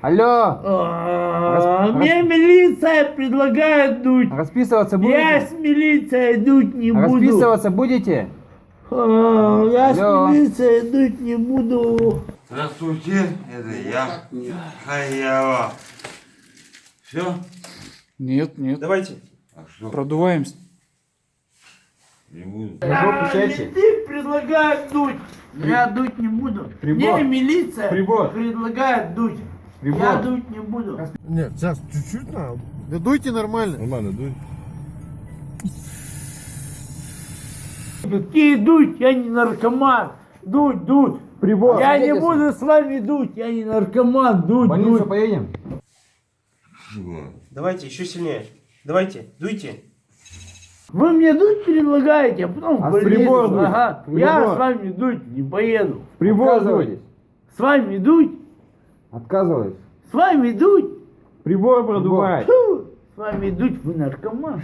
Алло! А, Рас- Мне милиция предлагает дуть. Расписываться Я будете? с милицией дуть не буду. Расписываться будете? А, Я с милицией дуть не буду. Здравствуйте, это я, Хаява. Все? Нет, нет. Давайте. А что? Продуваемся. Не буду. А, менты предлагают дуть. Я дуть не буду. Прибор. Мне милиция Прибор. предлагает дуть. Прибор. Я дуть не буду. Нет, сейчас чуть-чуть надо. Да дуйте нормально. Нормально, дуй. Какие дуть? Я не наркоман. Дуть, дуть. Прибор. Я не Свидетельство. буду с вами дуть. Я не наркоман. Дуть, больницу дуть. поедем? Давайте, еще сильнее. Давайте, дуйте. Вы мне дуть предлагаете, а потом А прибор дуть? Ага. Прибор. Я с вами дуть не поеду. Отказывайтесь. С вами дуть. Отказывайтесь. С вами дуть. Прибор продувать. Фу, С вами дуть, вы наркоман.